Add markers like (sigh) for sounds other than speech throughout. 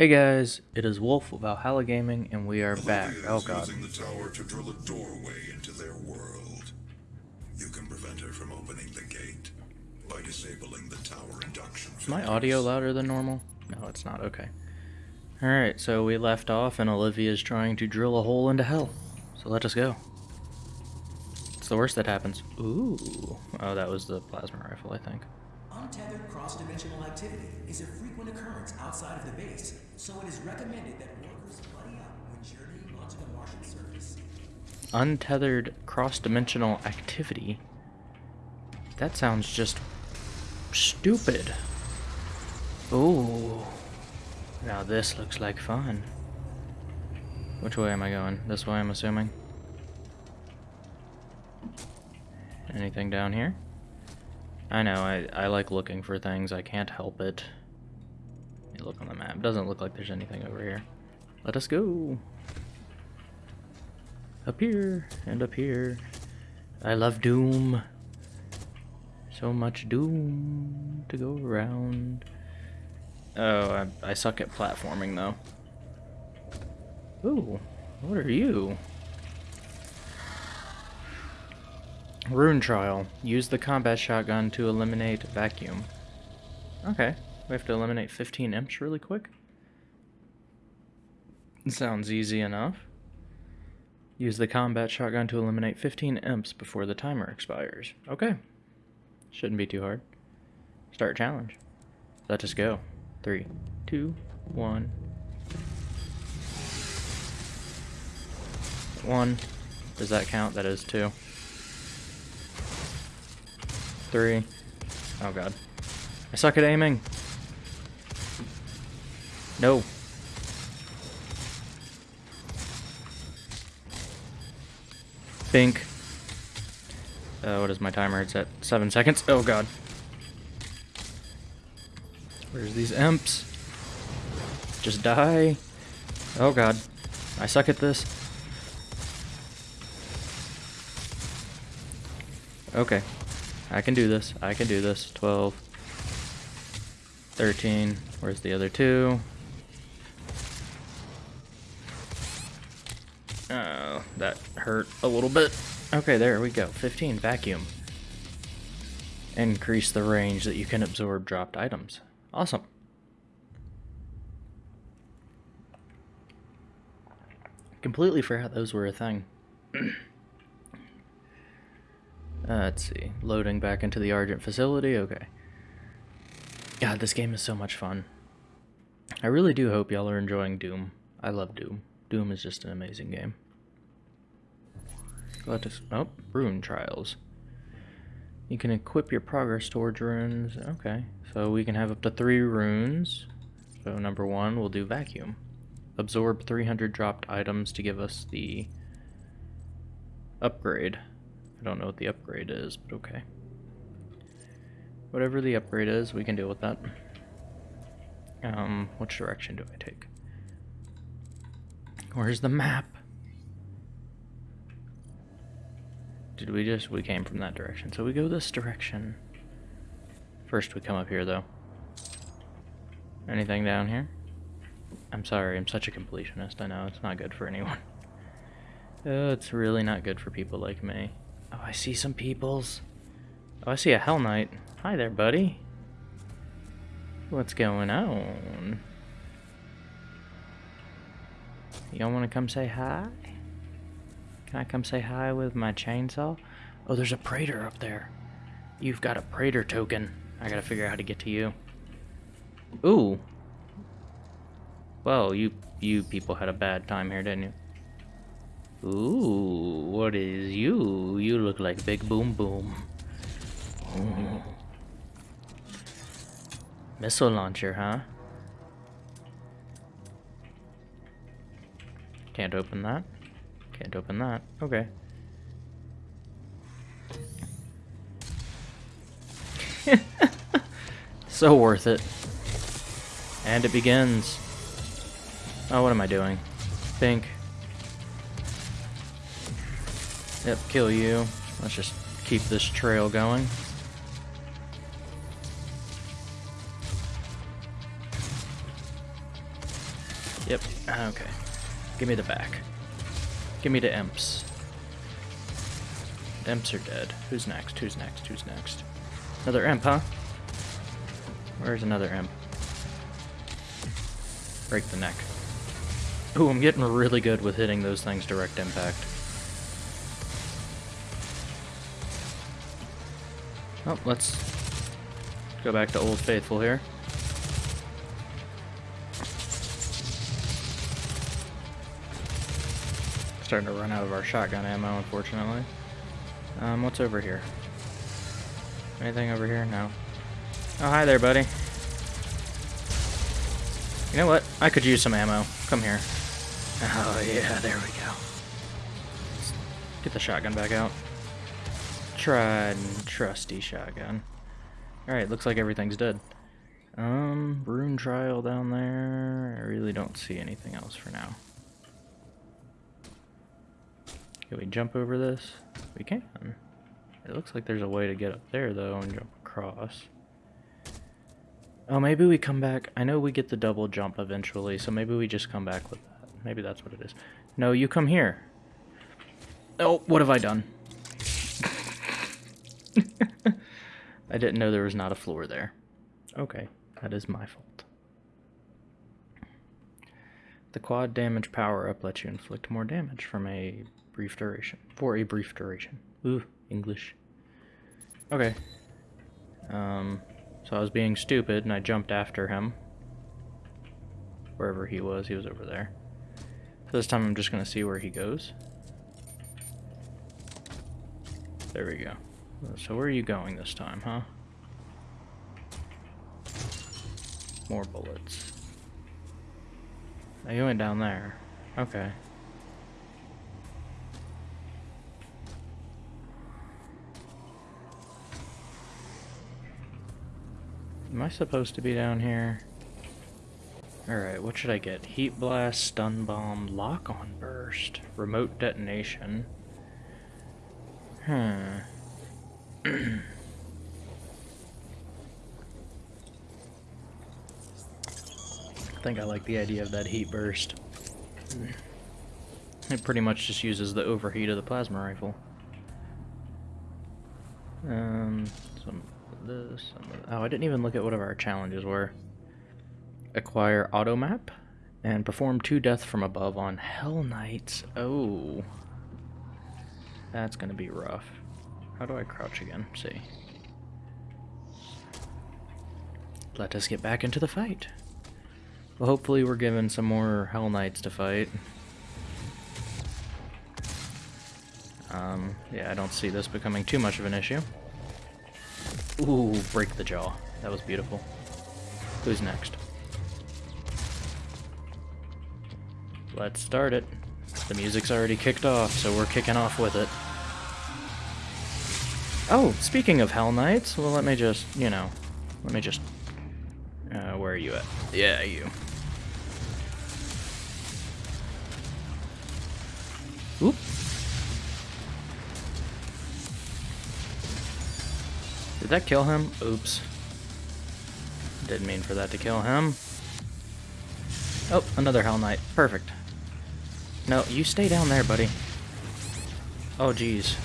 Hey guys, it is Wolf of Valhalla Gaming, and we are back. Oh god. using the tower to drill a doorway into their world. You can prevent her from opening the gate by disabling the tower induction. Is my audio louder than normal? No, it's not. Okay. Alright, so we left off, and Olivia is trying to drill a hole into hell. So let us go. It's the worst that happens. Ooh. Oh, that was the plasma rifle, I think. Untethered cross-dimensional activity is a frequent occurrence outside of the base, so it is recommended that workers buddy up when journeying onto the Martian surface. Untethered cross-dimensional activity. That sounds just stupid. Ooh. Now this looks like fun. Which way am I going? This way, I'm assuming. Anything down here? I know, I, I like looking for things. I can't help it. Me look on the map. Doesn't look like there's anything over here. Let us go. Up here and up here. I love Doom. So much Doom to go around. Oh, I, I suck at platforming though. Ooh, what are you? Rune Trial. Use the combat shotgun to eliminate vacuum. Okay, we have to eliminate 15 imps really quick. Sounds easy enough. Use the combat shotgun to eliminate 15 imps before the timer expires. Okay. Shouldn't be too hard. Start challenge. Let us go. Three, two, one. One. Does that count? That is two. Three. Oh god. I suck at aiming. No. Bink. Uh, what is my timer? It's at seven seconds. Oh god. Where's these imps? Just die. Oh god. I suck at this. Okay. I can do this. I can do this. 12. 13. Where's the other two? Oh, that hurt a little bit. Okay, there we go. 15. Vacuum. Increase the range that you can absorb dropped items. Awesome. Completely forgot those were a thing. (clears throat) uh, let's see. Loading back into the Argent facility. Okay. God, this game is so much fun. I really do hope y'all are enjoying Doom. I love Doom. Doom is just an amazing game. Let us. Oh, rune trials. You can equip your progress towards runes. Okay, so we can have up to three runes. So number one, we'll do vacuum. Absorb 300 dropped items to give us the upgrade. I don't know what the upgrade is, but okay. Whatever the upgrade is, we can deal with that. Um, which direction do I take? Where's the map? Did we just, we came from that direction. So we go this direction. First we come up here though. Anything down here? I'm sorry, I'm such a completionist. I know, it's not good for anyone. Oh, it's really not good for people like me. Oh, I see some peoples. Oh, I see a Hell Knight. Hi there, buddy. What's going on? Y'all want to come say hi? Can I come say hi with my chainsaw? Oh, there's a Praetor up there. You've got a Praetor token. I gotta figure out how to get to you. Ooh. Well, you you people had a bad time here, didn't you? Ooh, what is you? You look like Big Boom Boom. Ooh. Missile launcher, huh? Can't open that. Can't open that. Okay. (laughs) so worth it. And it begins. Oh, what am I doing? Pink. Yep, kill you. Let's just keep this trail going. Yep, okay. Give me the back. Give me the imps. Imps are dead. Who's next? Who's next? Who's next? Another imp, huh? Where's another imp? Break the neck. Ooh, I'm getting really good with hitting those things direct impact. Oh, let's go back to Old Faithful here. Starting to run out of our shotgun ammo, unfortunately. Um, what's over here? Anything over here? No. Oh, hi there, buddy. You know what? I could use some ammo. Come here. Oh, yeah, there we go. Let's get the shotgun back out. Tried and trusty shotgun. Alright, looks like everything's dead. Um, rune trial down there. I really don't see anything else for now. Can we jump over this? We can. It looks like there's a way to get up there, though, and jump across. Oh, maybe we come back. I know we get the double jump eventually, so maybe we just come back with that. Maybe that's what it is. No, you come here. Oh, what have I done? (laughs) I didn't know there was not a floor there. Okay, that is my fault. The quad damage power up lets you inflict more damage from a brief duration. For a brief duration. Ooh, English. Okay. Um, so I was being stupid and I jumped after him. Wherever he was, he was over there. So this time I'm just going to see where he goes. There we go. So where are you going this time, huh? More bullets. Oh, you went down there. Okay. Am I supposed to be down here? Alright, what should I get? Heat Blast, Stun Bomb, Lock on Burst, Remote Detonation. Hmm. I think I like the idea of that heat burst. It pretty much just uses the overheat of the plasma rifle. Um, some this. Oh, I didn't even look at what our challenges were. Acquire auto map and perform two death from above on Hell Knights. Oh, that's gonna be rough. How do I crouch again? See. Let us get back into the fight. Well, hopefully we're given some more Hell Knights to fight. Um, yeah, I don't see this becoming too much of an issue. Ooh, break the jaw. That was beautiful. Who's next? Let's start it. The music's already kicked off, so we're kicking off with it. Oh, speaking of Hell Knights, well, let me just, you know, let me just... Uh, where are you at? Yeah, you. Oop. Did that kill him? Oops. Didn't mean for that to kill him. Oh, another Hell Knight. Perfect. No, you stay down there, buddy. Oh, jeez.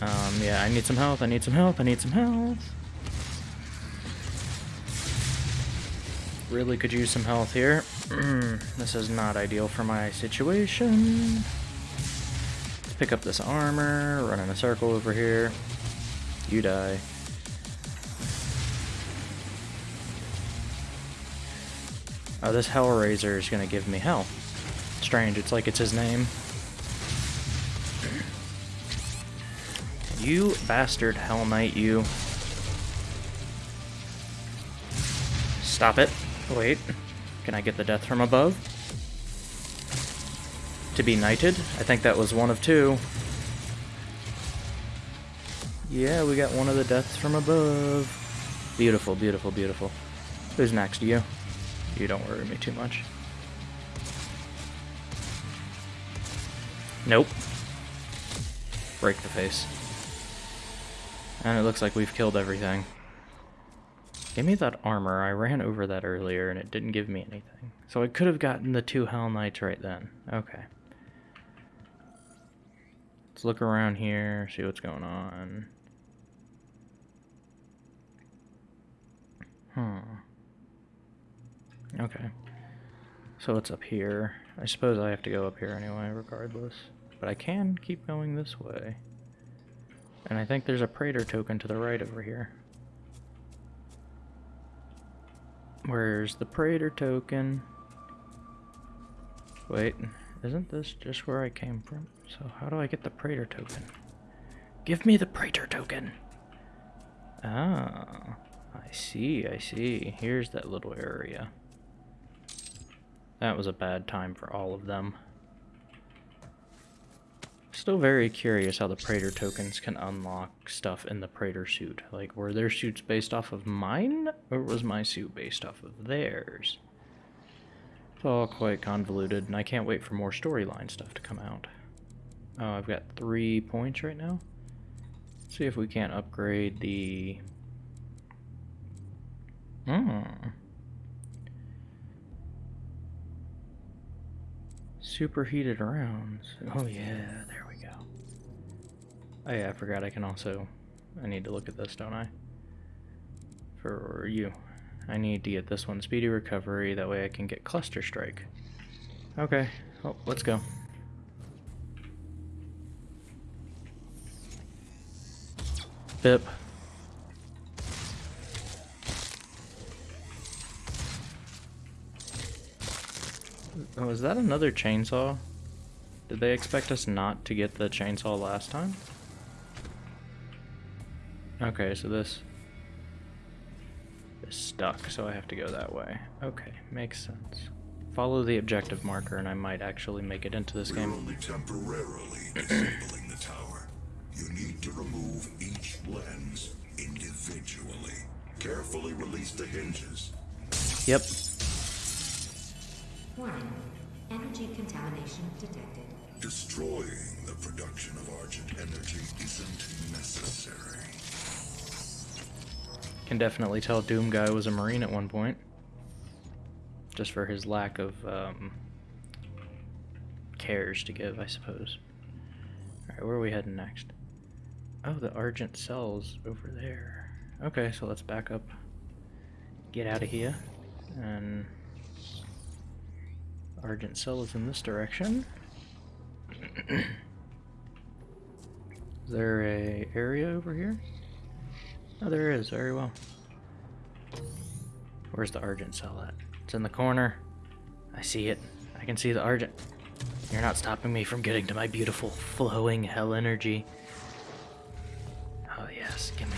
Um, yeah, I need some health, I need some health, I need some health. Really could use some health here. (clears throat) this is not ideal for my situation. Let's pick up this armor, run in a circle over here. You die. Oh, this Hell Razer is gonna give me hell. Strange, it's like it's his name. You bastard Hell Knight, you. Stop it. Wait. Can I get the death from above? To be knighted? I think that was one of two. Yeah, we got one of the deaths from above. Beautiful, beautiful, beautiful. Who's next? To you? You don't worry me too much. Nope. Break the face. And it looks like we've killed everything. Give me that armor. I ran over that earlier and it didn't give me anything. So I could have gotten the two Hell Knights right then. Okay. Let's look around here, see what's going on. Hmm. Okay. So it's up here. I suppose I have to go up here anyway, regardless. But I can keep going this way. And I think there's a Praetor token to the right over here. Where's the Praetor token? Wait, isn't this just where I came from? So how do I get the Praetor token? Give me the Praetor token! Ah, I see, I see. Here's that little area. That was a bad time for all of them. Still very curious how the Praetor tokens can unlock stuff in the Praetor suit. Like, were their suits based off of mine, or was my suit based off of theirs? It's all quite convoluted, and I can't wait for more storyline stuff to come out. Oh, I've got three points right now. Let's see if we can't upgrade the... Hmm. Superheated rounds. Oh yeah, there we go. Oh yeah, I forgot I can also... I need to look at this, don't I? For you. I need to get this one. Speedy recovery, that way I can get Cluster Strike. Okay, well, let's go. Bip. Oh, is that another chainsaw? Did they expect us not to get the chainsaw last time? Okay, so this is stuck, so I have to go that way. Okay, makes sense. Follow the objective marker and I might actually make it into this We're game. only temporarily (clears throat) disabling the tower. You need to remove each lens individually. Carefully release the hinges. Yep. Warning. Energy contamination detected. Destroying the production of Argent energy isn't necessary. Can definitely tell Doom Guy was a Marine at one point. Just for his lack of um, cares to give, I suppose. Alright, where are we heading next? Oh, the Argent cell's over there. Okay, so let's back up. Get out of here. And Argent cell is in this direction. is there a area over here? Oh, there is. Very well. Where's the Argent cell at? It's in the corner. I see it. I can see the Argent. You're not stopping me from getting to my beautiful flowing hell energy. Oh yes, give me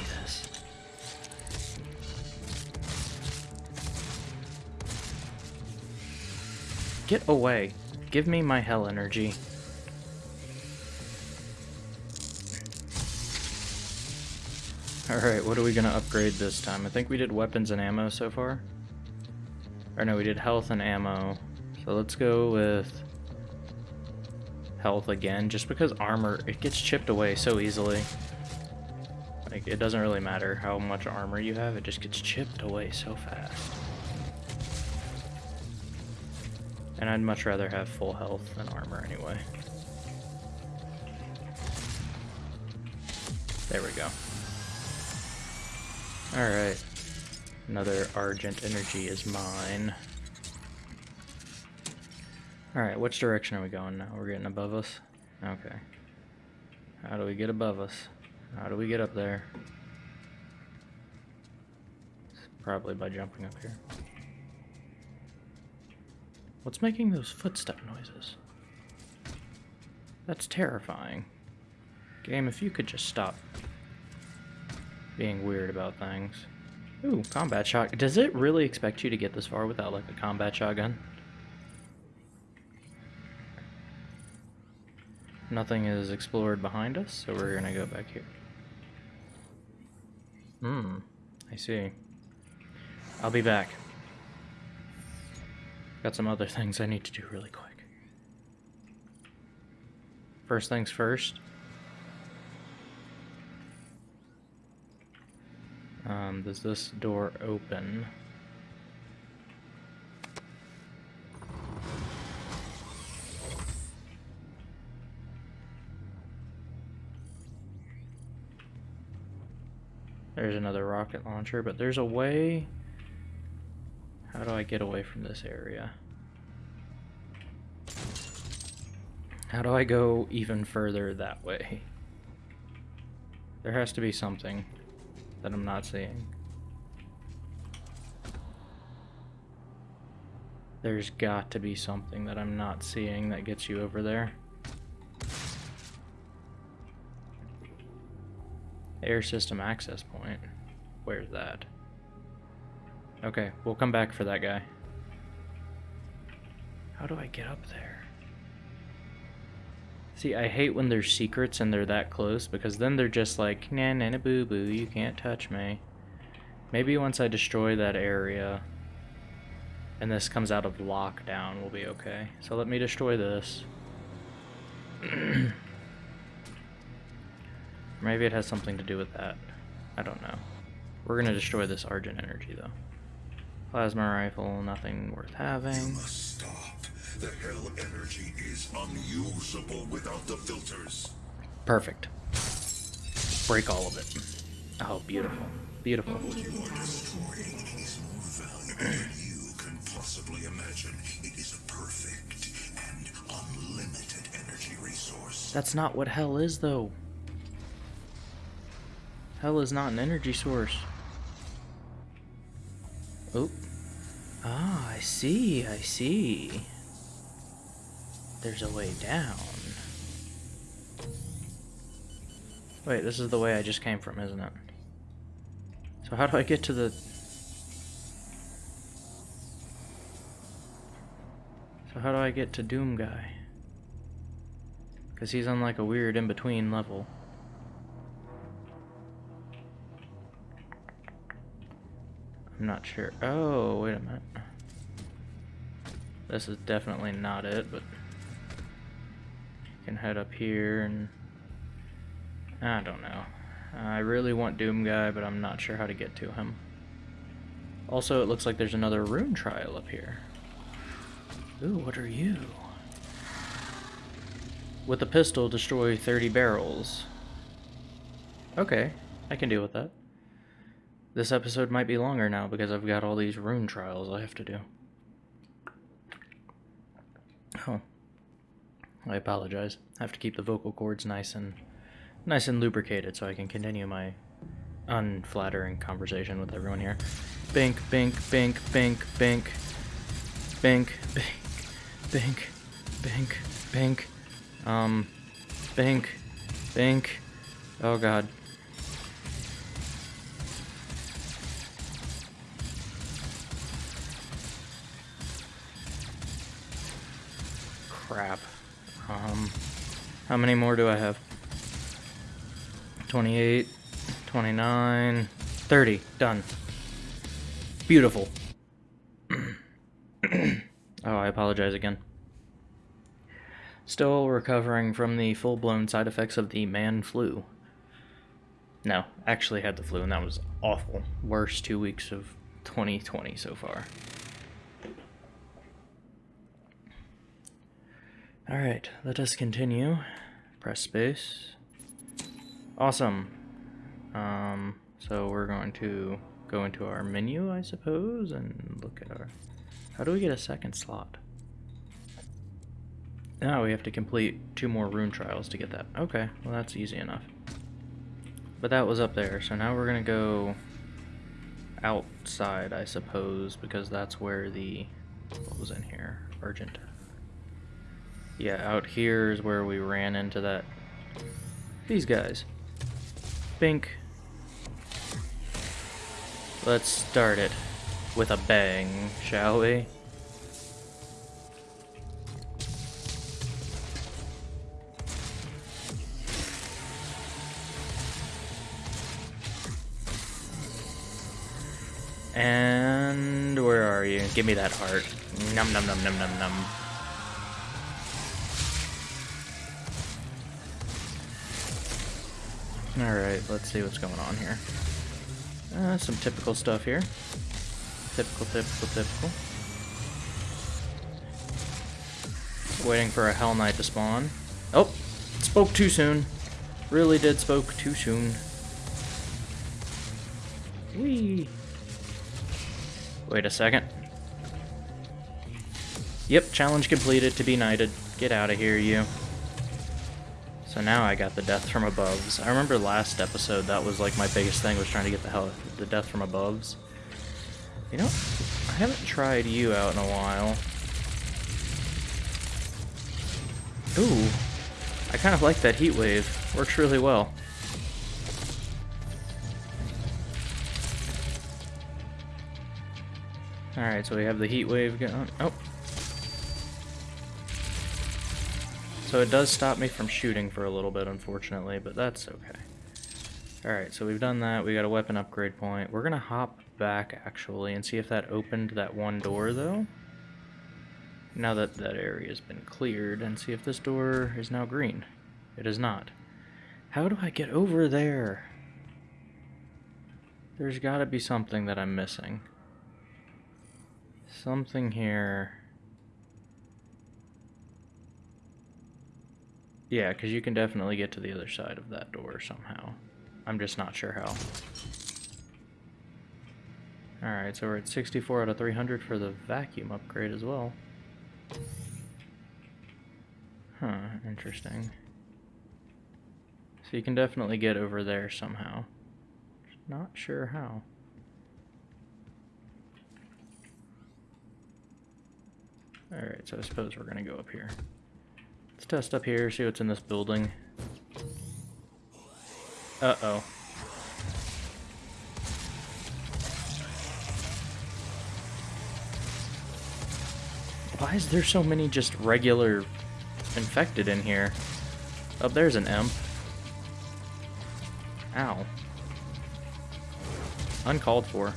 Get away. Give me my hell energy. Alright, what are we gonna upgrade this time? I think we did weapons and ammo so far. Or no, we did health and ammo. So let's go with health again, just because armor, it gets chipped away so easily. Like, it doesn't really matter how much armor you have, it just gets chipped away so fast. And I'd much rather have full health than armor anyway. There we go. Alright. Another Argent energy is mine. Alright, which direction are we going now? We're getting above us? Okay. How do we get above us? How do we get up there? Probably by jumping up here. What's making those footstep noises? That's terrifying. Game, if you could just stop being weird about things. Ooh, combat shot. Does it really expect you to get this far without like a combat shotgun? Nothing is explored behind us, so we're gonna go back here. Hmm, I see. I'll be back. Got some other things I need to do really quick. First things first. Um, does this door open? There's another rocket launcher, but there's a way. How do I get away from this area? How do I go even further that way? There has to be something that I'm not seeing. There's got to be something that I'm not seeing that gets you over there. Air system access point. Where's that? Okay, we'll come back for that guy. How do I get up there? See, I hate when there's secrets and they're that close because then they're just like, nah, nah, nah, boo boo, you can't touch me. Maybe once I destroy that area and this comes out of lockdown, we'll be okay. So let me destroy this. (clears throat) Maybe it has something to do with that. I don't know. We're gonna destroy this Argent energy though. Plasma rifle, nothing worth You having. must stop. The hell energy is unusable without the filters. Perfect. Break all of it. Oh, beautiful. Beautiful. Energy contamination Destroying is more valuable than you can possibly imagine. It is a perfect and unlimited energy resource. That's not what hell is, though. Hell is not an energy source. Oh. Ah, I see, I see. There's a way down. Wait, this is the way I just came from, isn't it? So how do I get to the... So how do I get to Doom Guy? Because he's on like a weird in-between level. I'm not sure. Oh, wait a minute. This is definitely not it, but... You can head up here and... I don't know. I really want Doom Guy, but I'm not sure how to get to him. Also, it looks like there's another rune trial up here. Ooh, what are you? With a pistol, destroy 30 barrels. Okay, I can deal with that. This episode might be longer now because I've got all these rune trials I have to do. Oh. I apologize. I have to keep the vocal cords nice and nice and lubricated so I can continue my unflattering conversation with everyone here. Bink, bink, bink, bink, bink. Bink, bink, bink, bink, bink. Um, bink, bink. Oh god. How many more do I have? 28, 29, 30. Done. Beautiful. (clears throat) oh, I apologize again. Still recovering from the full blown side effects of the man flu. No, actually had the flu, and that was awful. Worst two weeks of 2020 so far. Alright, let us continue. Press space. Awesome. Um, so we're going to go into our menu, I suppose, and look at our... How do we get a second slot? Now we have to complete two more rune trials to get that. Okay, well that's easy enough. But that was up there, so now we're gonna go outside, I suppose, because that's where the... What was in here? Urgent. Yeah, out here is where we ran into that... These guys. Bink. Let's start it with a bang, shall we? And where are you? Give me that heart. Num num num num num num. Alright, let's see what's going on here. Uh, some typical stuff here. Typical, typical, typical. Waiting for a Hell Knight to spawn. Oh, spoke too soon. Really did spoke too soon. Whee! Wait a second. Yep, challenge completed to be knighted. Get out of here, you. So now I got the death from aboves. I remember last episode that was like my biggest thing was trying to get the hell the death from aboves. You know, I haven't tried you out in a while. Ooh, I kind of like that heat wave. Works really well. Alright, so we have the heat wave going. Oh. So it does stop me from shooting for a little bit, unfortunately, but that's okay. Alright, so we've done that. We got a weapon upgrade point. We're going to hop back, actually, and see if that opened that one door, though. Now that that area has been cleared, and see if this door is now green. It is not. How do I get over there? There's got to be something that I'm missing. Something here. Yeah, because you can definitely get to the other side of that door somehow. I'm just not sure how. Alright, so we're at 64 out of 300 for the vacuum upgrade as well. Huh, interesting. So you can definitely get over there somehow. Not sure how. Alright, so I suppose we're gonna go up here. Let's test up here, see what's in this building. Uh-oh. Why is there so many just regular infected in here? Oh, there's an imp. Ow. Uncalled for.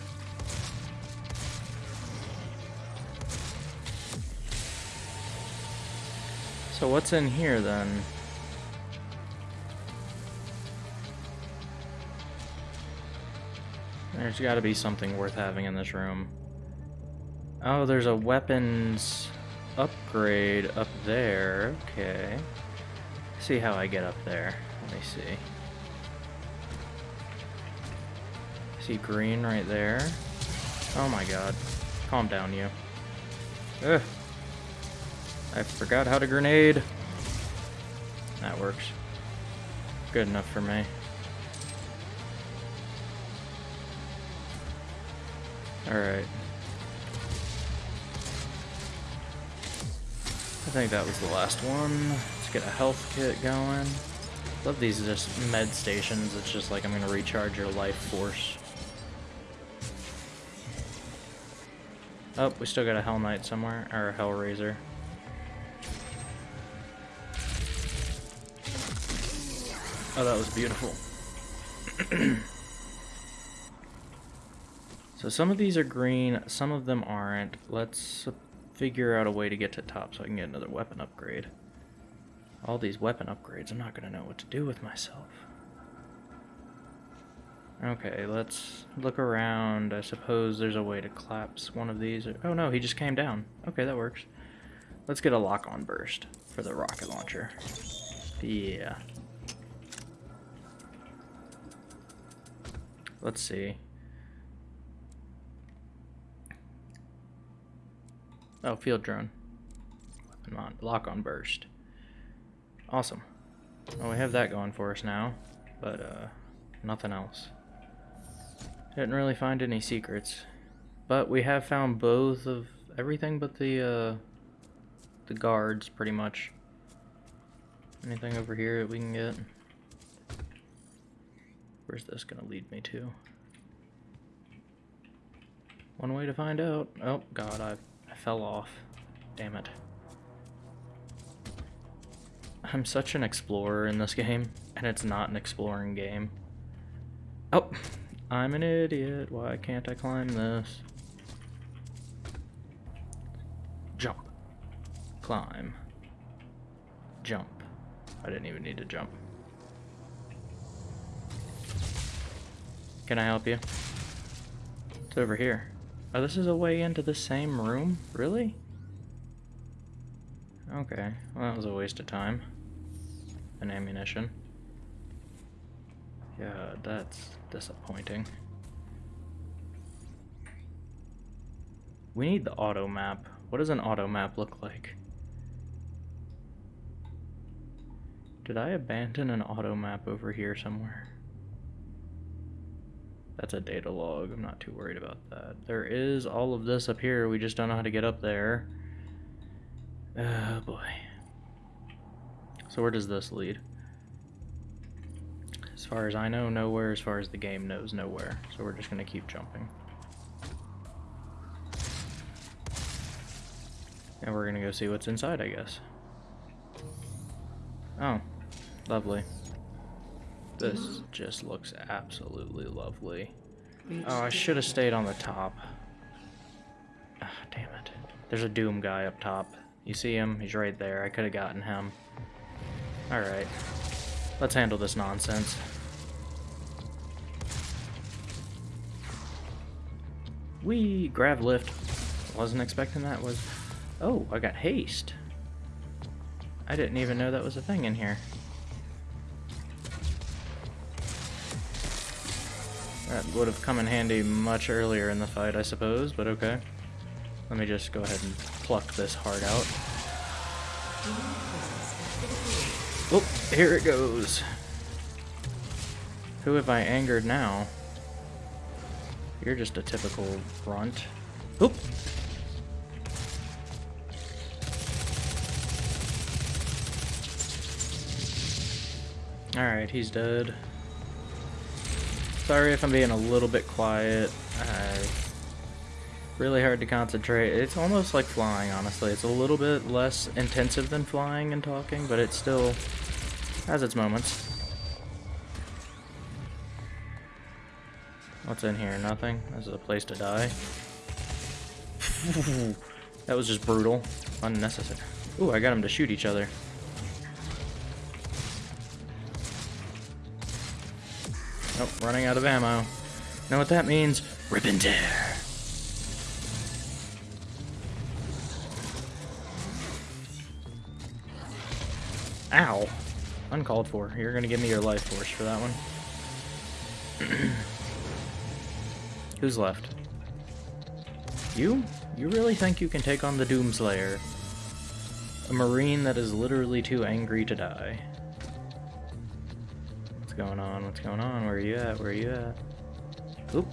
So what's in here then? There's got to be something worth having in this room. Oh, there's a weapons upgrade up there. Okay. See how I get up there. Let me see. See green right there. Oh my god. Calm down, you. Ugh. I forgot how to grenade. That works. Good enough for me. Alright. I think that was the last one. Let's get a health kit going. Love these just med stations. It's just like I'm gonna recharge your life force. Oh, we still got a Hell Knight somewhere, or a Hell Razer. Oh, that was beautiful. (clears throat) so some of these are green, some of them aren't. Let's figure out a way to get to top so I can get another weapon upgrade. All these weapon upgrades, I'm not going to know what to do with myself. Okay, let's look around. I suppose there's a way to collapse one of these. Oh no, he just came down. Okay, that works. Let's get a lock-on burst for the rocket launcher. Yeah. Let's see. Oh, field drone. Weapon on, lock on burst. Awesome. Well, we have that going for us now, but uh, nothing else. Didn't really find any secrets, but we have found both of everything but the uh, the guards, pretty much. Anything over here that we can get? Where's this gonna lead me to? One way to find out. Oh god, I, I fell off. Damn it. I'm such an explorer in this game, and it's not an exploring game. Oh, I'm an idiot. Why can't I climb this? Jump. Climb. Jump. I didn't even need to jump. Can I help you? It's over here? Oh, this is a way into the same room? Really? Okay, well that was a waste of time. And ammunition. Yeah, that's disappointing. We need the auto map. What does an auto map look like? Did I abandon an auto map over here somewhere? That's a data log. I'm not too worried about that. There is all of this up here. We just don't know how to get up there. Oh boy. So where does this lead? As far as I know, nowhere. As far as the game knows, nowhere. So we're just going to keep jumping. And we're going to go see what's inside, I guess. Oh, lovely. This just looks absolutely lovely. Oh, I should have stayed on the top. Ah, damn it. There's a Doom guy up top. You see him? He's right there. I could have gotten him. Alright. Let's handle this nonsense. We grav lift. Wasn't expecting that. Was oh, I got haste. I didn't even know that was a thing in here. That would have come in handy much earlier in the fight, I suppose, but okay. Let me just go ahead and pluck this heart out. Oh, here it goes. Who have I angered now? You're just a typical grunt. Oop! Alright, he's dead. Sorry if I'm being a little bit quiet. Uh, really hard to concentrate. It's almost like flying, honestly. It's a little bit less intensive than flying and talking, but it still has its moments. What's in here? Nothing? This is a place to die. (laughs) that was just brutal. Unnecessary. Ooh, I got them to shoot each other. Oh, running out of ammo. Know what that means? Rip and tear. Ow. Uncalled for. You're gonna give me your life force for that one. (clears throat) Who's left? You? You really think you can take on the Doomslayer? A marine that is literally too angry to die going on? What's going on? Where are you at? Where are you at? Oop.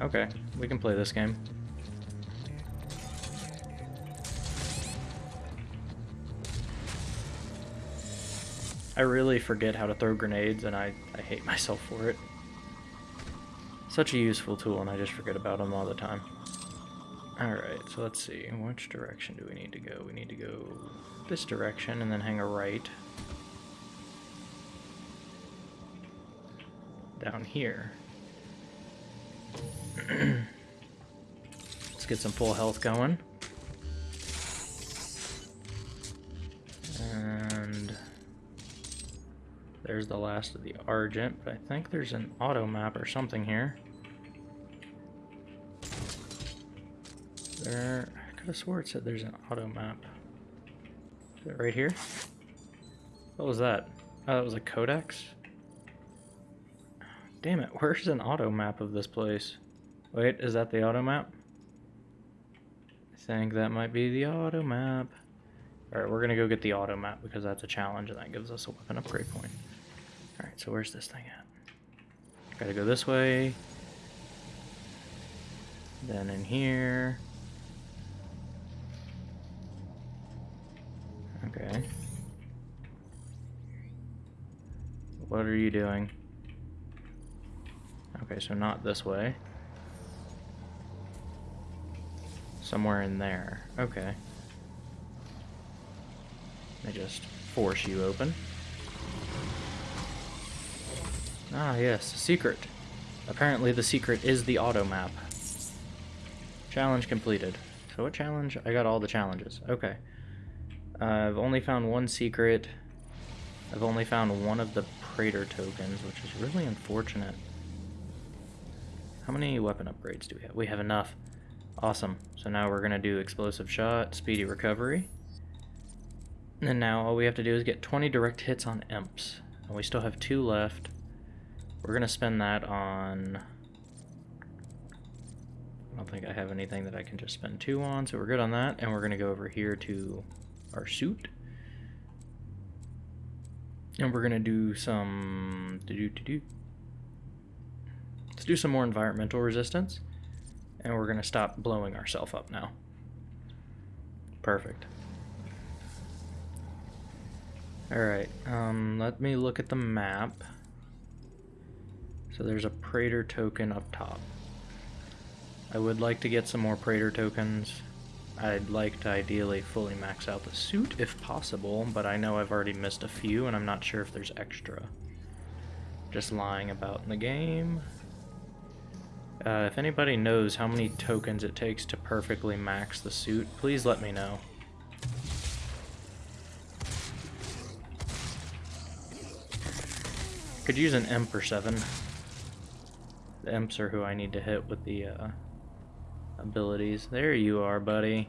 Okay, we can play this game. I really forget how to throw grenades and I, I hate myself for it. Such a useful tool and I just forget about them all the time. Alright, so let's see. Which direction do we need to go? We need to go this direction and then hang a right. Down here. (clears throat) Let's get some full health going. And there's the last of the Argent, but I think there's an auto map or something here. There, I could have swore it said there's an auto map. Is it right here? What was that? Oh, that was a codex? Damn it, where's an auto map of this place? Wait, is that the auto map? I think that might be the auto map. Alright, we're gonna go get the auto map because that's a challenge and that gives us a weapon upgrade point. Alright, so where's this thing at? Gotta go this way. Then in here. Okay. What are you doing? Okay, so not this way. Somewhere in there. Okay. I just force you open. Ah, yes, secret. Apparently the secret is the auto map. Challenge completed. So what challenge? I got all the challenges. Okay. Uh, I've only found one secret. I've only found one of the Praetor tokens, which is really unfortunate. How many weapon upgrades do we have? We have enough. Awesome. So now we're going to do explosive shot, speedy recovery. And now all we have to do is get 20 direct hits on imps. And we still have two left. We're going to spend that on... I don't think I have anything that I can just spend two on, so we're good on that. And we're going to go over here to our suit. And we're going to do some... Do -do -do -do. Do some more environmental resistance. And we're going to stop blowing ourselves up now. Perfect. Alright, um, let me look at the map. So there's a Praetor token up top. I would like to get some more Praetor tokens. I'd like to ideally fully max out the suit if possible, but I know I've already missed a few and I'm not sure if there's extra. Just lying about in the game. Uh, if anybody knows how many tokens it takes to perfectly max the suit, please let me know. Could use an imp or seven. The imps are who I need to hit with the uh, abilities. There you are, buddy.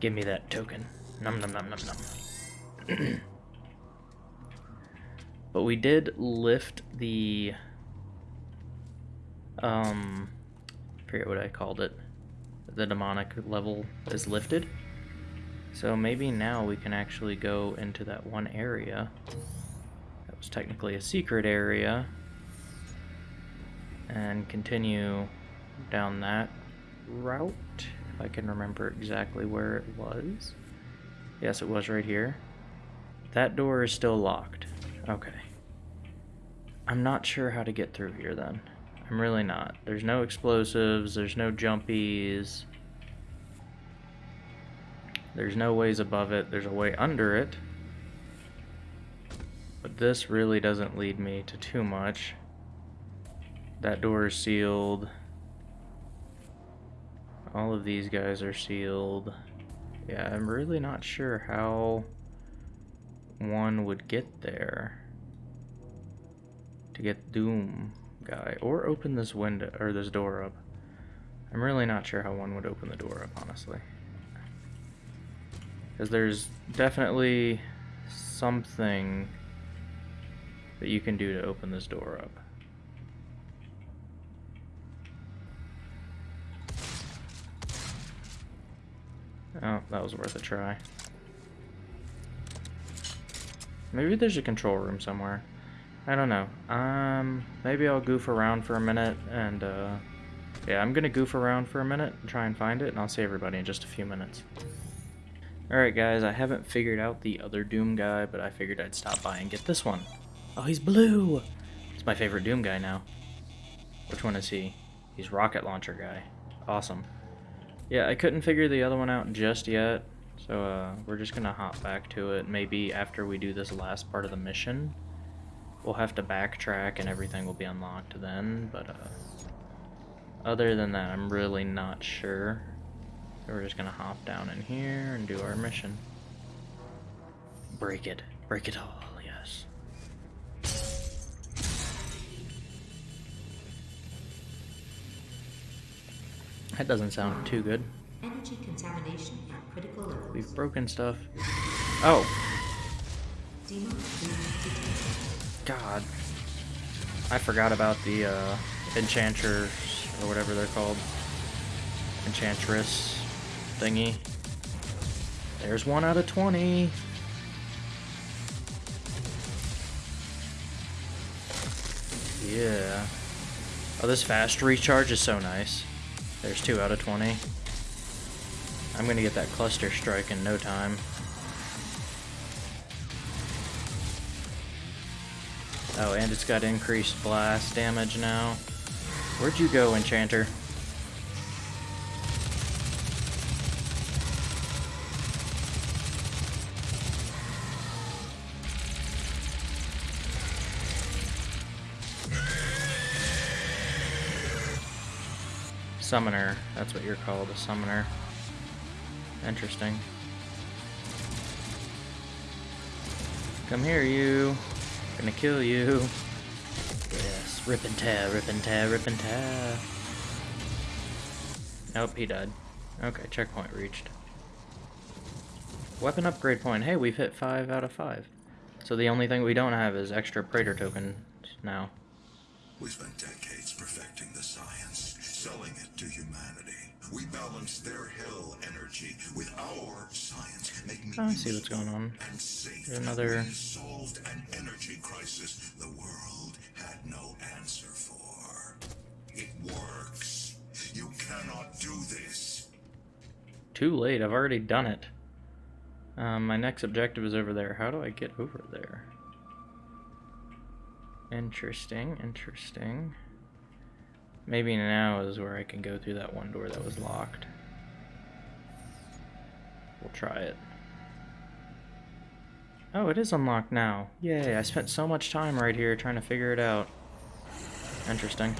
Give me that token. Num num num num num. but we did lift the um forget what I called it. The demonic level is lifted. So maybe now we can actually go into that one area That was technically a secret area and continue down that route if I can remember exactly where it was yes it was right here that door is still locked okay I'm not sure how to get through here then I'm really not there's no explosives there's no jumpies there's no ways above it there's a way under it but this really doesn't lead me to too much. That door is sealed. All of these guys are sealed. Yeah, I'm really not sure how one would get there to get Doom guy or open this window or this door up. I'm really not sure how one would open the door up, honestly. Because there's definitely something that you can do to open this door up. Oh, that was worth a try. Maybe there's a control room somewhere. I don't know. Um, maybe I'll goof around for a minute and, uh, yeah, I'm gonna goof around for a minute and try and find it, and I'll see everybody in just a few minutes. Alright guys, I haven't figured out the other Doom guy, but I figured I'd stop by and get this one. Oh, he's blue! He's my favorite Doom guy now. Which one is he? He's rocket launcher guy. Awesome. Yeah, I couldn't figure the other one out just yet, so uh, we're just gonna hop back to it. Maybe after we do this last part of the mission, we'll have to backtrack and everything will be unlocked then, but uh, other than that, I'm really not sure. So we're just gonna hop down in here and do our mission. Break it. Break it all. Yes. That doesn't sound too good. Energy contamination at critical levels. We've broken stuff. Oh. God. I forgot about the uh, enchanters or whatever they're called. Enchantress thingy. There's one out of 20. Yeah. Oh, this fast recharge is so nice. There's two out of 20. I'm gonna get that cluster strike in no time. Oh, and it's got increased blast damage now. Where'd you go, Enchanter? Summoner. That's what you're called, a summoner. Interesting. Come here, you. Gonna kill you. Yes, rip and tear, rip and tear, rip and tear. Nope, he died. Okay, checkpoint reached. Weapon upgrade point. Hey, we've hit 5 out of 5. So the only thing we don't have is extra Praetor tokens now. We spent decades perfecting the science, selling it. We balanced their hell energy with our science, making I see what's going on. Another- We solved an energy crisis the world had no answer for. It works. You cannot do this. Too late, I've already done it. Um, my next objective is over there. How do I get over there? Interesting, interesting. Maybe now is where I can go through that one door that was locked. We'll try it. Oh, it is unlocked now. Yay, I spent so much time right here trying to figure it out. Interesting.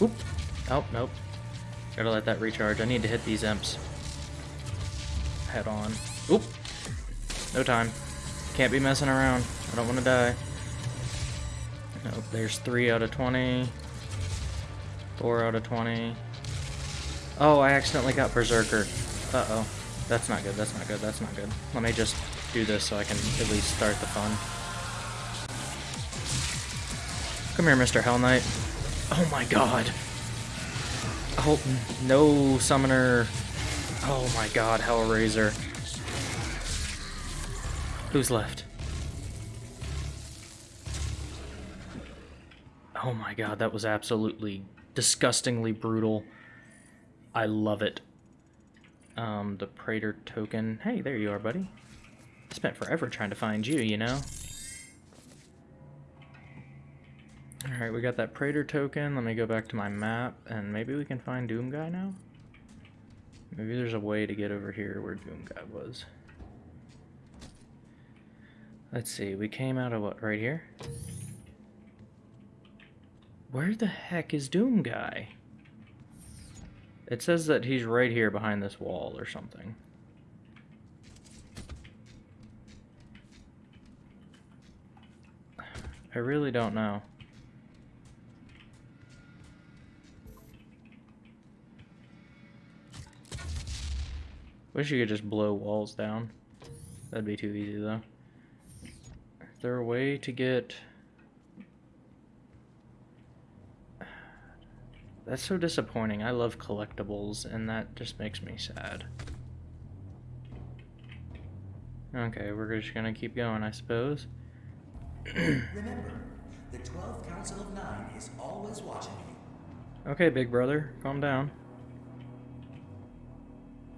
Oop. Oh, nope. Gotta let that recharge. I need to hit these imps. Head on. Oop. No time. Can't be messing around. I don't want to die. Nope, there's 3 out of 20. 4 out of 20. Oh, I accidentally got Berserker. Uh-oh. That's not good, that's not good, that's not good. Let me just do this so I can at least start the fun. Come here, Mr. Hell Knight. Oh my god. Oh, no summoner. Oh my god, Hell Razer. Who's left? Oh my god, that was absolutely disgustingly brutal. I love it. Um, the Praetor token. Hey, there you are, buddy. Spent forever trying to find you, you know? Alright, we got that Praetor token. Let me go back to my map, and maybe we can find Doom Guy now? Maybe there's a way to get over here where Doom Guy was. Let's see, we came out of what, right here? Where the heck is Doom Guy? It says that he's right here behind this wall or something. I really don't know. Wish you could just blow walls down. That'd be too easy though. Is there a way to get... That's so disappointing. I love collectibles, and that just makes me sad. Okay, we're just gonna keep going, I suppose. (clears throat) Remember, the 12th Council of Nine is always watching you. Okay, big brother, calm down.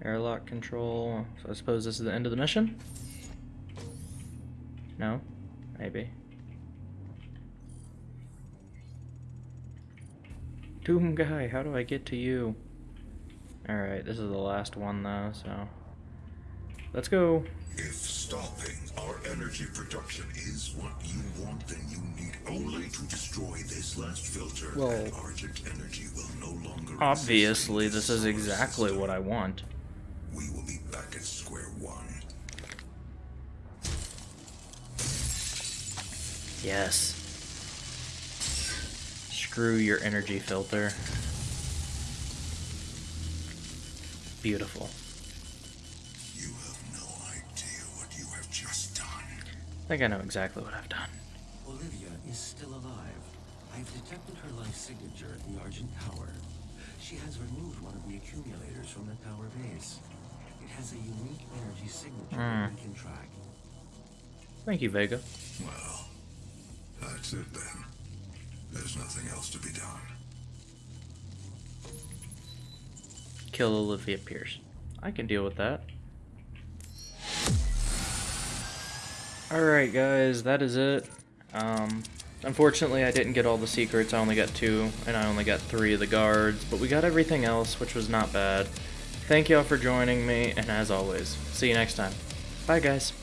Airlock control. So I suppose this is the end of the mission? No? Maybe. Doom guy, how do I get to you? Alright, this is the last one though, so. Let's go. If stopping our energy production is what you want, then you need only to destroy this last filter, Well, and Argent energy will no longer. Obviously, this is exactly system. what I want. We will be back at square one. Yes. Screw your energy filter. Beautiful. You have no idea what you have just done. I think I know exactly what I've done. Olivia is still alive. I've detected her life signature at the Argent Tower. She has removed one of the accumulators from the tower base. It has a unique energy signature that hmm. we can track. Thank you, Vega. Well, that's it then. There's nothing else to be done. Kill Olivia Pierce. I can deal with that. Alright guys, that is it. Um, unfortunately I didn't get all the secrets, I only got two, and I only got three of the guards, but we got everything else, which was not bad. Thank y'all for joining me, and as always, see you next time. Bye guys.